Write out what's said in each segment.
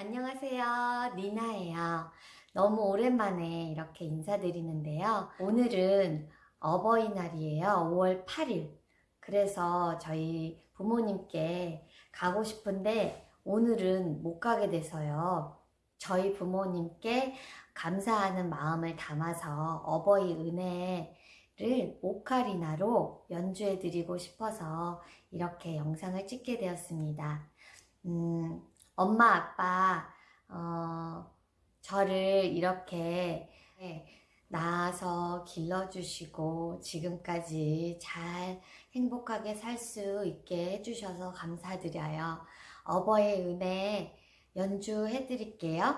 안녕하세요. 니나예요. 너무 오랜만에 이렇게 인사드리는데요. 오늘은 어버이날이에요. 5월 8일. 그래서 저희 부모님께 가고 싶은데 오늘은 못 가게 돼서요. 저희 부모님께 감사하는 마음을 담아서 어버이 은혜를 오카리나로 연주해 드리고 싶어서 이렇게 영상을 찍게 되었습니다. 음, 엄마, 아빠, 어, 저를 이렇게 낳아서 길러주시고 지금까지 잘 행복하게 살 수 있게 해주셔서 감사드려요. 어버이 은혜 연주해 드릴게요.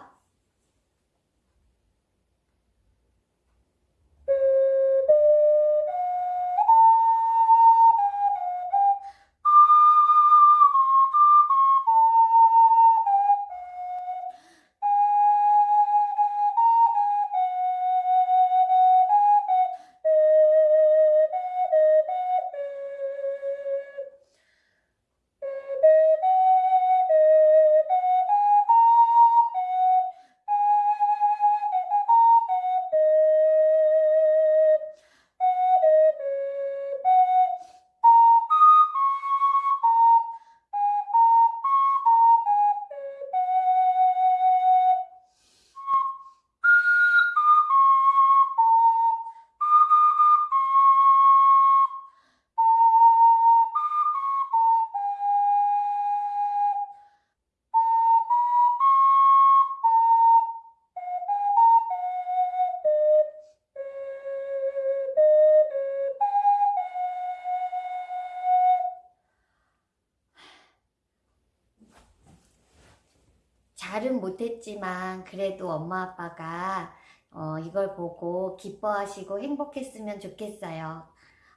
잘은 못했지만 그래도 엄마 아빠가 어, 이걸 보고 기뻐하시고 행복했으면 좋겠어요.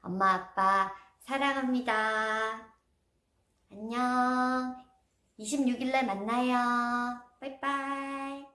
엄마 아빠 사랑합니다. 안녕. 26일날 만나요. 빠이빠이.